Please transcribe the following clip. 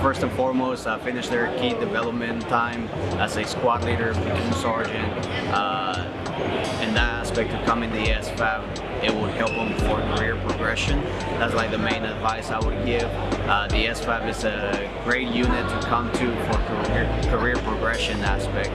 first and foremost, uh, finish their key development time as a squad leader, platoon sergeant. Uh, in that aspect of coming to the SFAB, it would help them for career progression. That's like the main advice I would give. Uh, the SFAB is a great unit to come to for career, career progression aspect.